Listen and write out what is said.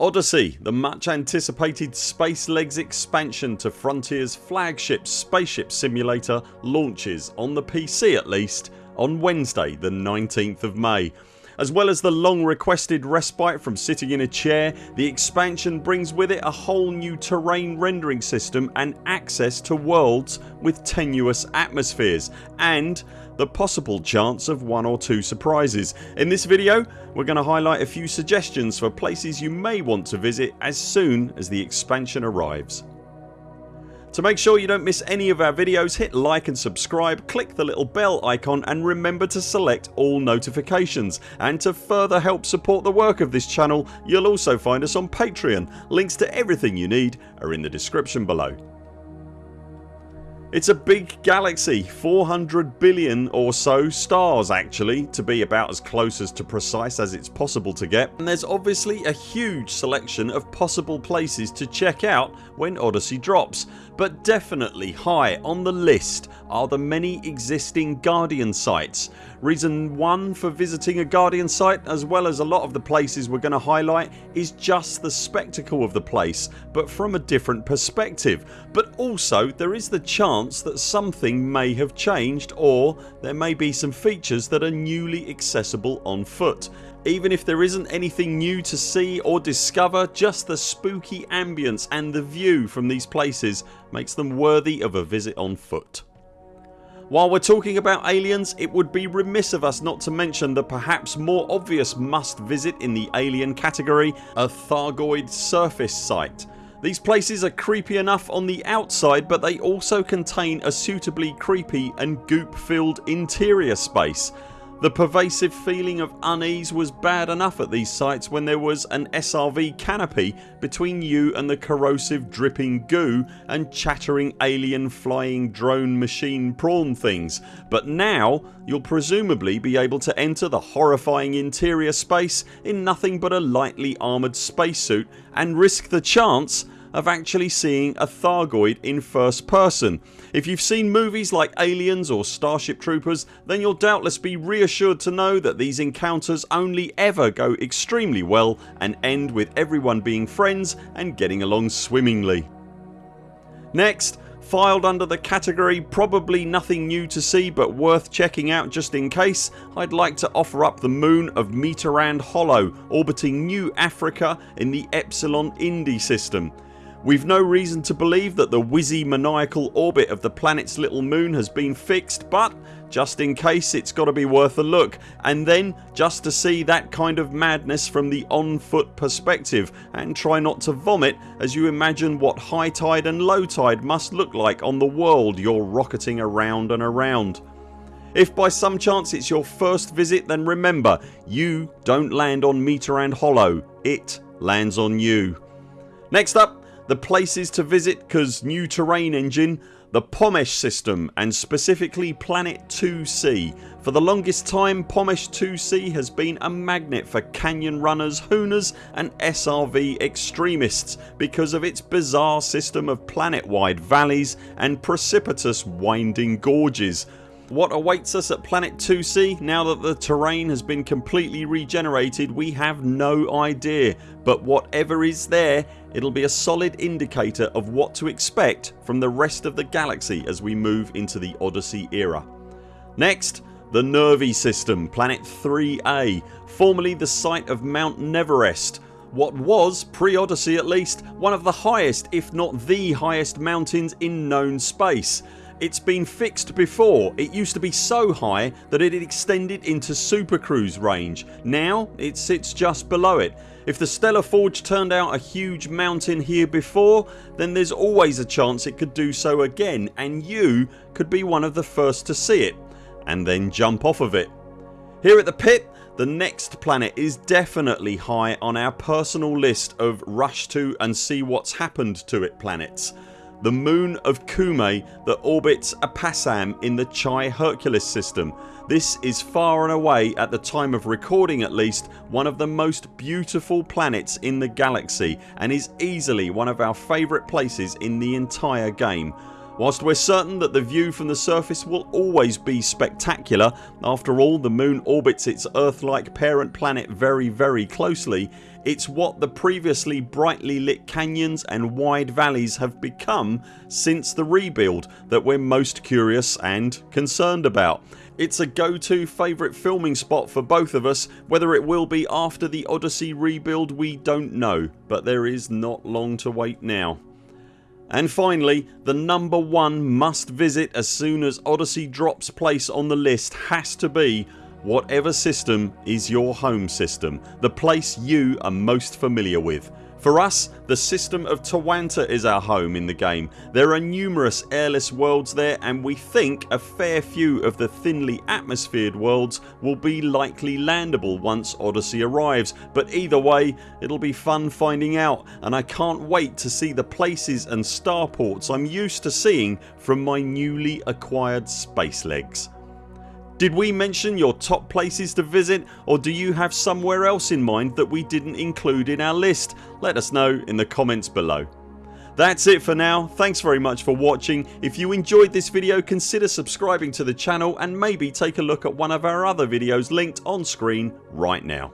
Odyssey, the much anticipated Space Legs expansion to Frontiers flagship spaceship simulator launches on the PC at least on Wednesday the 19th of May. As well as the long requested respite from sitting in a chair the expansion brings with it a whole new terrain rendering system and access to worlds with tenuous atmospheres and the possible chance of one or two surprises. In this video we're going to highlight a few suggestions for places you may want to visit as soon as the expansion arrives. To make sure you don't miss any of our videos hit like and subscribe, click the little bell icon and remember to select all notifications and to further help support the work of this channel you'll also find us on Patreon. Links to everything you need are in the description below. It's a big galaxy 400 billion or so stars actually to be about as close as to precise as it's possible to get and there's obviously a huge selection of possible places to check out when Odyssey drops but definitely high on the list are the many existing Guardian sites. Reason 1 for visiting a Guardian site as well as a lot of the places we're going to highlight is just the spectacle of the place but from a different perspective but also there is the chance that something may have changed or there may be some features that are newly accessible on foot. Even if there isn't anything new to see or discover just the spooky ambience and the view from these places makes them worthy of a visit on foot. While we're talking about aliens it would be remiss of us not to mention the perhaps more obvious must visit in the alien category a Thargoid surface site. These places are creepy enough on the outside but they also contain a suitably creepy and goop filled interior space the pervasive feeling of unease was bad enough at these sites when there was an SRV canopy between you and the corrosive dripping goo and chattering alien flying drone machine prawn things. But now you'll presumably be able to enter the horrifying interior space in nothing but a lightly armoured spacesuit and risk the chance of actually seeing a Thargoid in first person. If you've seen movies like Aliens or Starship Troopers then you'll doubtless be reassured to know that these encounters only ever go extremely well and end with everyone being friends and getting along swimmingly. Next Filed under the category probably nothing new to see but worth checking out just in case I'd like to offer up the moon of Mitterand Hollow orbiting New Africa in the Epsilon Indi system. We've no reason to believe that the whizzy maniacal orbit of the planet's little moon has been fixed but just in case it's got to be worth a look and then just to see that kind of madness from the on foot perspective and try not to vomit as you imagine what high tide and low tide must look like on the world you're rocketing around and around. If by some chance it's your first visit then remember you don't land on Mitterand Hollow, it lands on you. Next up the places to visit cause new terrain engine the Pomesh system and specifically Planet 2C. For the longest time Pomesh 2C has been a magnet for canyon runners, hooners and SRV extremists because of its bizarre system of planet wide valleys and precipitous winding gorges. What awaits us at Planet 2C now that the terrain has been completely regenerated we have no idea. But whatever is there it'll be a solid indicator of what to expect from the rest of the galaxy as we move into the Odyssey era. Next the Nervi system Planet 3A formerly the site of Mount Neverest what was, pre-Odyssey at least, one of the highest if not the highest mountains in known space it's been fixed before. It used to be so high that it extended into Super Cruise range. Now it sits just below it. If the Stellar Forge turned out a huge mountain here before then there's always a chance it could do so again and you could be one of the first to see it and then jump off of it. Here at the pit the next planet is definitely high on our personal list of rush to and see what's happened to it planets the moon of Kume that orbits Apasam in the Chi Herculis system. This is far and away at the time of recording at least one of the most beautiful planets in the galaxy and is easily one of our favourite places in the entire game. Whilst we're certain that the view from the surface will always be spectacular after all the moon orbits its Earth-like parent planet very very closely it's what the previously brightly lit canyons and wide valleys have become since the rebuild that we're most curious and concerned about. It's a go to favourite filming spot for both of us. Whether it will be after the Odyssey rebuild we don't know but there is not long to wait now. And finally the number one must visit as soon as Odyssey drops place on the list has to be whatever system is your home system, the place you are most familiar with. For us the system of Tawanta is our home in the game. There are numerous airless worlds there and we think a fair few of the thinly atmosphered worlds will be likely landable once Odyssey arrives but either way it'll be fun finding out and I can't wait to see the places and starports I'm used to seeing from my newly acquired space legs. Did we mention your top places to visit or do you have somewhere else in mind that we didn't include in our list? Let us know in the comments below. That's it for now. Thanks very much for watching. If you enjoyed this video consider subscribing to the channel and maybe take a look at one of our other videos linked on screen right now.